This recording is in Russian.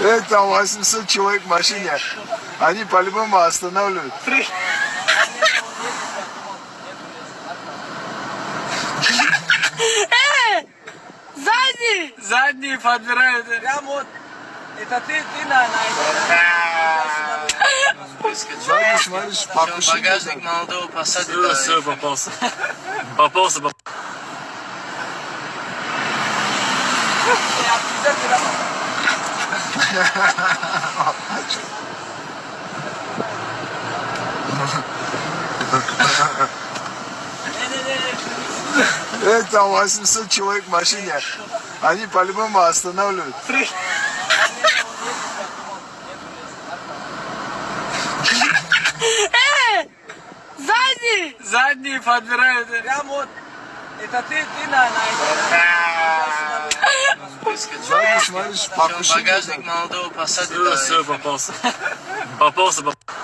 Э, там 800 человек в машине. Они по-любому останавливают. Сзади! Задние подбирают. Прям вот. Это ты, ты на, на Сзади смотришь, покушай. Багажник молодого посадит. Все, все, попался. Попался, попался. Э, там 800 человек в машине. Они по-любому останавливают. Задние подбирают. Прям вот. Это ты, ты на, смотришь, покушай. Багажник молодого посадит. Все, все, попался. Попался, попался.